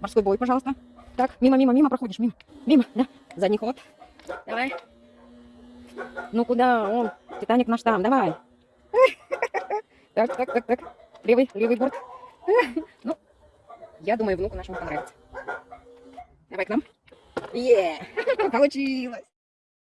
Морской бой, пожалуйста. Так, мимо, мимо, мимо проходишь, мимо. Мимо, да. Задний ход. Давай. Ну куда? Он, Титаник наш там, давай. Так, так, так, так. Левый, левый борт. Ну, я думаю, внуку нашему понравится. Давай к нам. Е, получилось.